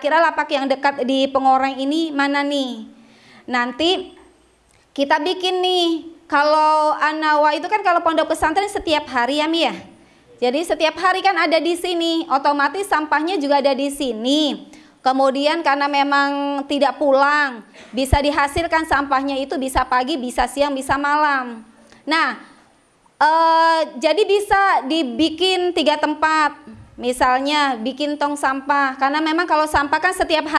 kira lapak yang dekat di pengoreng ini mana nih? Nanti kita bikin nih. Kalau anawa itu kan kalau pondok pesantren setiap hari ya Mi ya? Jadi setiap hari kan ada di sini. Otomatis sampahnya juga ada di sini. Kemudian karena memang tidak pulang bisa dihasilkan sampahnya itu bisa pagi bisa siang bisa malam. Nah eh, jadi bisa dibikin tiga tempat misalnya bikin tong sampah. Karena memang kalau sampah kan setiap hari